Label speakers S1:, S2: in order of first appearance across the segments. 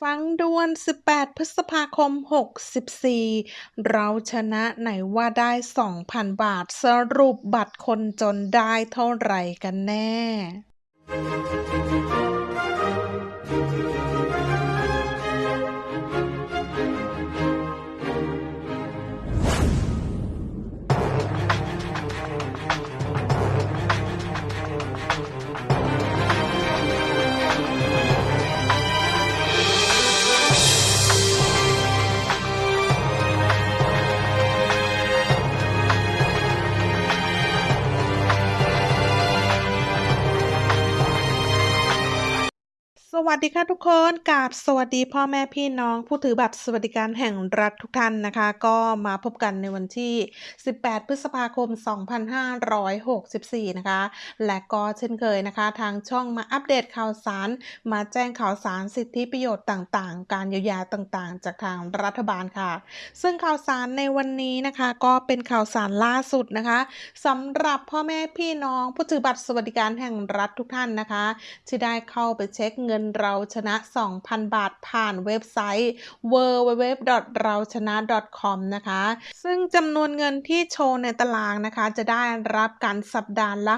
S1: ฟังด่วน 18 พฤษภาคม 64 เราชนะไหนว่าได้ 2,000 บาท สรุปบัตรคนจนได้เท่าไหร่กันแน่ สวัสดีค่ะทุกคนกาบสวัสดีพ่อแม่พี่น้องผู้ถือบัตรสวัสดิการแห่งรัฐทุกท่านนะคะ ก็มาพบกันในวันที่ 18 พฤษภาคม 2564 นะคะ และก็เช่นเคยนะคะ ทางช่องมาอัปเดตข่าวสาร มาแจ้งข่าวสารสิทธิประโยชน์ต่างๆ การเยียวยาต่างๆ จากทางรัฐบาลค่ะ ซึ่งข่าวสารในวันนี้นะคะก็เป็นข่าวสารล่าสุดนะคะสำหรับพ่อแม่พี่น้องผู้ถือบัตรสวัสดิการแห่งรัฐทุกท่านนะคะ ที่ได้เข้าไปเช็คเงินเราชนะ 2,000 บาทผ่านเว็บไซต์ www เราชนะ com นะคะ ซึ่งจำนวนเงินที่โชว์ในตารางนะคะ จะได้รับการสัปดาห์ละ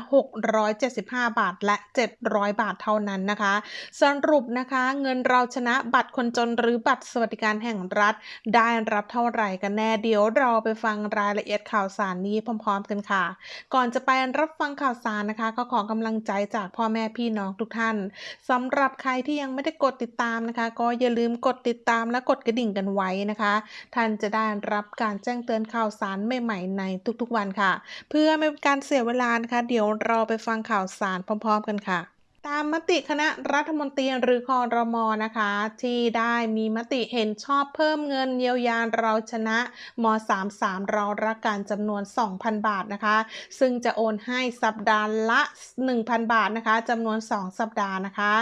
S1: 675 บาทและ 700 บาทเท่านั้นนะคะ สรุปนะคะเงินเราชนะบัตรคนจนหรือบัตรสวัสดิการแห่งรัฐ ได้รับเท่าไหร่กันแน่เดี๋ยวเราไปฟังรายละเอียดข่าวสารนี้พร้อม ๆ กันค่ะ ก่อนจะไปรับฟังข่าวสารนะคะ ก็ขอกำลังใจจากพ่อแม่พี่น้องทุกท่านสำหรับใครที่ยังไม่ได้กดติดตามนะคะ ก็อย่าลืมกดติดตามและกดกระดิ่งกันไว้นะคะ ท่านจะได้รับการแจ้งเตือนข่าวสารใหม่ๆในทุกๆวันค่ะ เพื่อไม่เป็นการเสียเวลานะคะ เดี๋ยวเราไปฟังข่าวสารพร้อม ๆ กันค่ะ ตามมติคณะรัฐมนตรีหรือคอรมอนะคะ ที่ได้มีมติเห็นชอบเพิ่มเงินเยียวยาเราชนะม 33 เรารักการจำนวน 2,000 บาทนะคะ ซึ่งจะโอนให้สัปดาห์ละ 1,000 บาทนะคะจำนวน 2 สัปดาห์นะคะ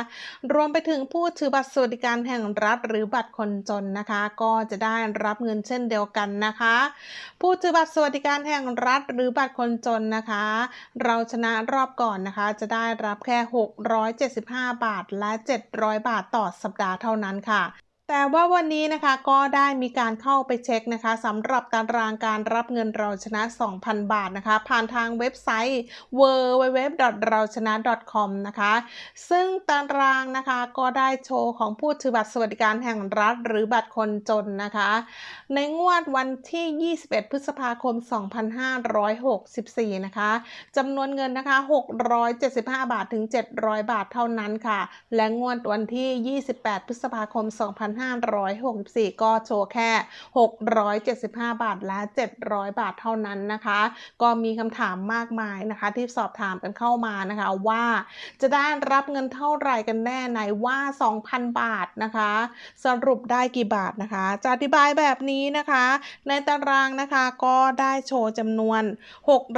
S1: รวมไปถึงผู้ถือบัตรสวัสดิการแห่งรัฐหรือบัตรคนจนนะคะ ก็จะได้รับเงินเช่นเดียวกันนะคะ ผู้ถือบัตรสวัสดิการแห่งรัฐหรือบัตรคนจนนะคะ เราชนะรอบก่อนนะคะ จะได้รับแค่675 บาทและ 700 บาทต่อสัปดาห์เท่านั้นค่ะ แต่ว่าวันนี้นะคะก็ได้มีการเข้าไปเช็คนะคะสำหรับตารางการรับเงินเราชนะ 2,000 บาทนะคะ ผ่านทางเว็บไซต์ www เราชนะ com นะคะ ซึ่งตารางนะคะก็ได้โชว์ของผู้ถือบัตรสวัสดิการแห่งรัฐ หรือบัตรคนจนนะคะ ในงวดวันที่ 21 พฤษภาคม 2564 นะคะจำนวนเงินนะคะ 675 บาทถึง 700 บาทเท่านั้นค่ะ และงวดวันที่ 28 พฤษภาคม2564 ก็โชว์แค่ 675 บาทและ 700 บาทเท่านั้นนะคะ ก็มีคำถามมากมายนะคะ ที่สอบถามกันเข้ามานะคะว่าจะได้รับเงินเท่าไหร่กันแน่ไหนว่า 2,000 บาทนะคะ สรุปได้กี่บาทนะคะ จะอธิบายแบบนี้นะคะ ในตารางนะคะก็ได้โชว์จำนวน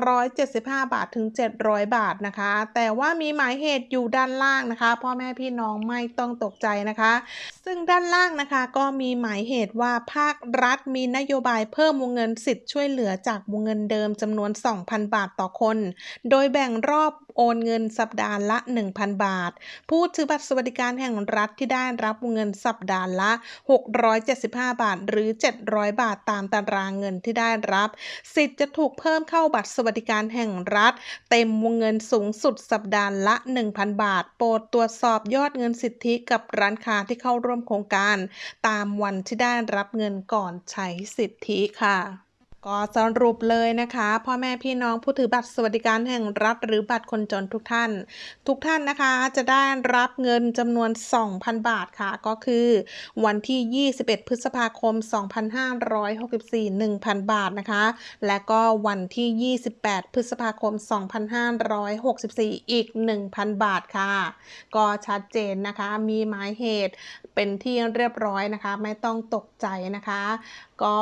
S1: 675 บาทถึง 700 บาทนะคะ แต่ว่ามีหมายเหตุอยู่ด้านล่างนะคะ พ่อแม่พี่น้องไม่ต้องตกใจนะคะ ซึ่งด้านล่างางนะคะ ก็มีหมายเหตุว่าภาครัฐมีนโยบายเพิ่มวงเงินสิทธิ์ช่วยเหลือจากวงเงินเดิมจำนวน 2,000 บาทต่อคน โดยแบ่งรอบโอนเงินสัปดาห์ละ 1,000 บาท ผู้ถือบัตรสวัสดิการแห่งรัฐที่ได้รับวงเงินสัปดาห์ละ 675 บาท หรือ 700 บาทตามตารางเงินที่ได้รับ สิทธิ์จะถูกเพิ่มเข้าบัตรสวัสดิการแห่งรัฐ เต็มวงเงินสูงสุดสัปดาห์ละ 1,000 บาท โปรดตรวจสอบยอดเงินสิทธิกับร้านค้าที่เข้าร่วมโครงการตามวันที่ได้รับเงินก่อนใช้สิทธิค่ะ ก็สรุปเลยนะคะ พ่อแม่พี่น้องผู้ถือบัตรสวัสดิการแห่งรัฐหรือบัตรคนจนทุกท่าน ทุกท่านนะคะจะได้รับเงินจำนวน 2,000 บาทค่ะ ก็คือ วันที่ 21 พฤษภาคม 2564 1,000 บาทนะคะ และก็วันที่ 28 พฤษภาคม 2564 อีก 1,000 บาทค่ะ ก็ชัดเจนนะคะมีหมายเหตุเป็นที่เรียบร้อยนะคะ ไม่ต้องตกใจนะคะ ก็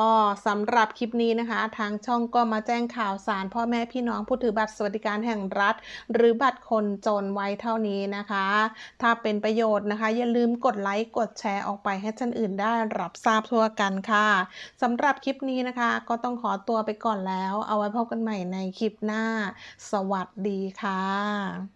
S1: สำหรับคลิปนี้นะคะ ทางช่องก็มาแจ้งข่าวสาร พ่อแม่พี่น้องผู้ถือบัตรสวัสดิการแห่งรัฐ หรือบัตรคนจนไว้เท่านี้นะคะ ถ้าเป็นประโยชน์นะคะ อย่าลืมกดไลค์กดแชร์ออกไปให้ท่านอื่นได้รับทราบทั่วกันค่ะสำหรับคลิปนี้นะคะ ก็ต้องขอตัวไปก่อนแล้ว เอาไว้พบกันใหม่ในคลิปหน้า สวัสดีค่ะ